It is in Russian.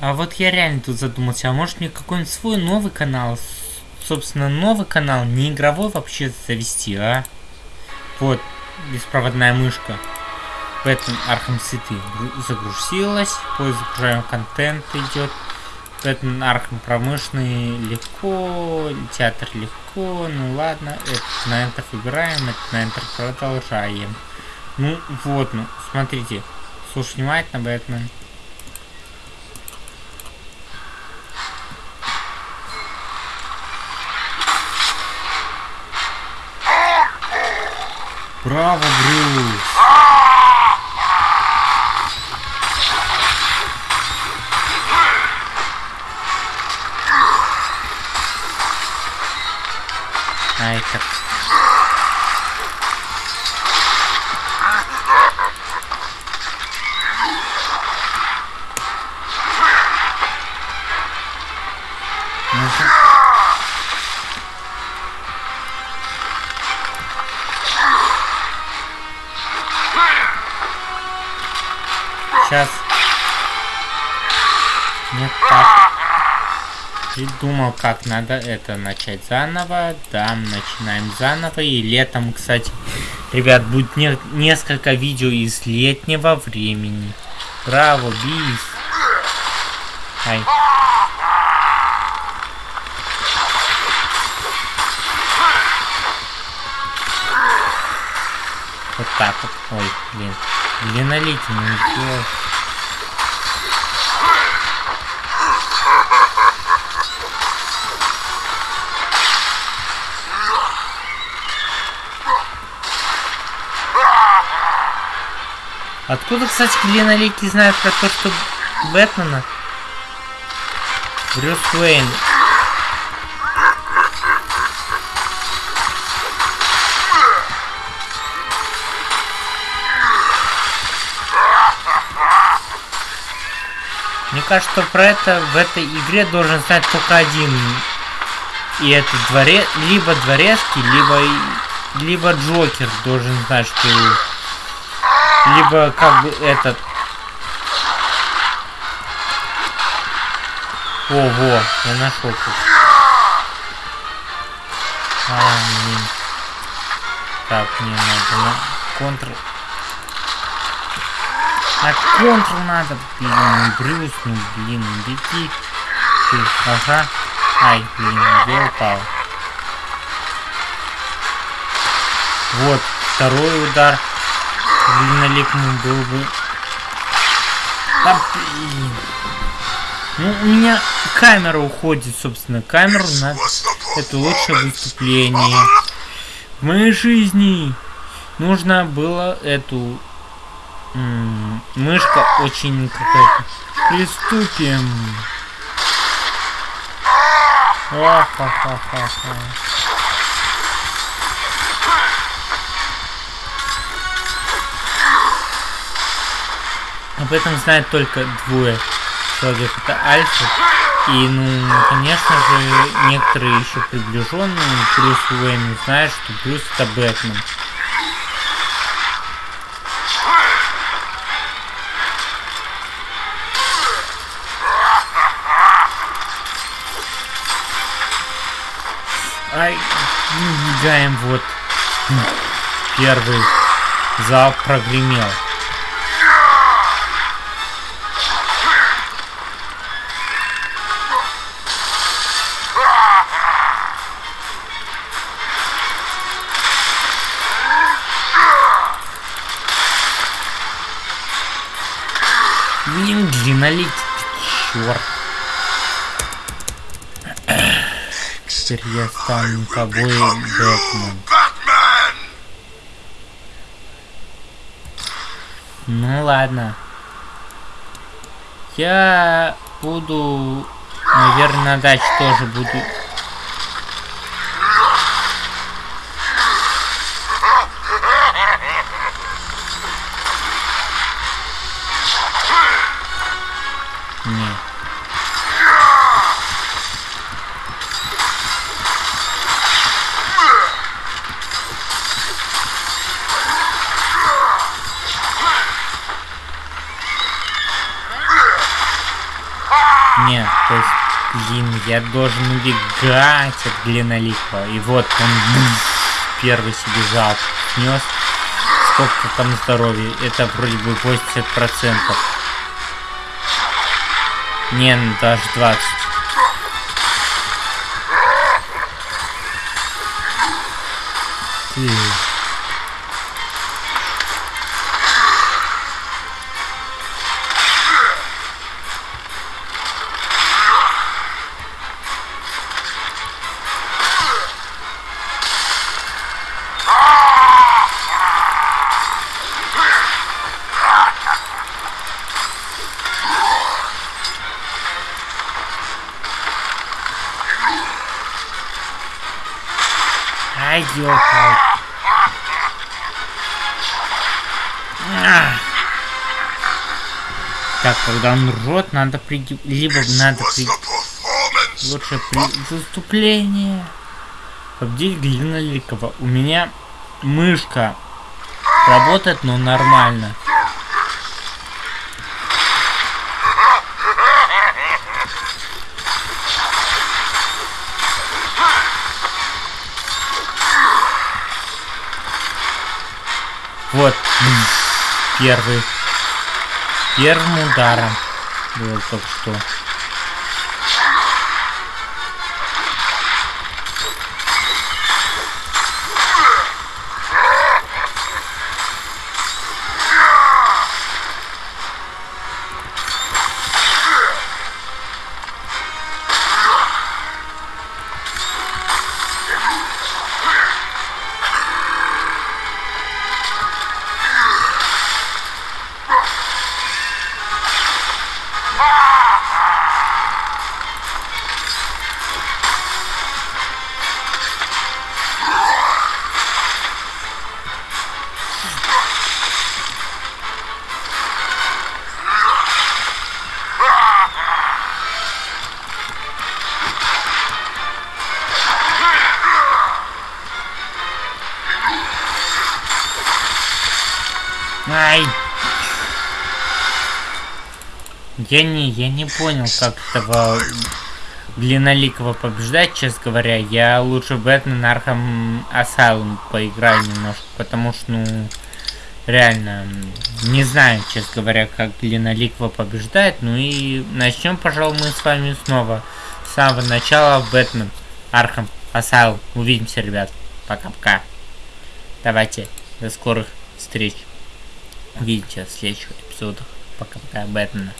А вот я реально тут задумался, а может мне какой-нибудь свой новый канал, собственно, новый канал, не игровой вообще завести, а? Вот, беспроводная мышка. В этом Arkham City загрузилась, поиск загружаем контент идет. В этом Arkham промышленный легко, театр легко, ну ладно, это на Enter выбираем, это на Enter продолжаем. Ну вот, ну, смотрите, слушай внимательно, Бэтмен. Браво, Брюс! Ай, как... Сейчас. Нет, так. Придумал, как надо это начать заново. Да, начинаем заново. И летом, кстати, ребят, будет не несколько видео из летнего времени. Браво, бис. Ай. Вот так вот. Ой, блин. Длиннолетний сделал. Откуда, кстати, длиннолетний знает про то, что Бэтмена? Брюс Уэйн. Кажется, что про это в этой игре должен знать только один. И это дворе... либо дворецкий, либо либо Джокер должен знать, что либо как бы этот Ого, я нашел тут. А, блин. Так, мне надо на контр. На контр надо, блин, Брюс, ну блин, беги. Ты, ага. Ай, блин, где упал? Вот, второй удар. Длинноликому был бы. Да, блин. Ну, у меня камера уходит, собственно. Камеру надо... Это лучшее выступление. В моей жизни нужно было эту... мышка очень какая-то... Приступим. Ха-ха-ха-ха-ха. Об этом знают только двое человек. Это Альфа. И, ну, конечно же, некоторые еще приближенные Брюс Уэйн знают, что Брюс это Бэтмен. Мигаем вот. Первый залп прогремел. Блин, длиннолик, черт. Теперь я стану тобой, Бэтмен. Ну ладно. Я буду, наверное, на даче тоже буду Нет, то есть, блин, я должен убегать от длинноликого. И вот он первый себе залп снес. Сколько там здоровья? Это вроде бы 80%. Не, ну даже 20. Ты... Так, когда он рот, надо при... Либо надо при... Лучше при выступлении. Победить Глиноликова. У меня мышка работает, но нормально. Вот. Первый. Первым ударом. Было только что. Ай! Я не, я не понял, как этого длинноликого побеждать, честно говоря. Я лучше Batman Arkham Asylum поиграю немножко, потому что, ну, реально, не знаю, честно говоря, как длинноликого побеждает. Ну и начнем, пожалуй, мы с вами снова с самого начала Batman Arkham Asylum. Увидимся, ребят. Пока-пока. Давайте, до скорых встреч увидите в следующих эпизодах. Пока-пока, Бэтмена.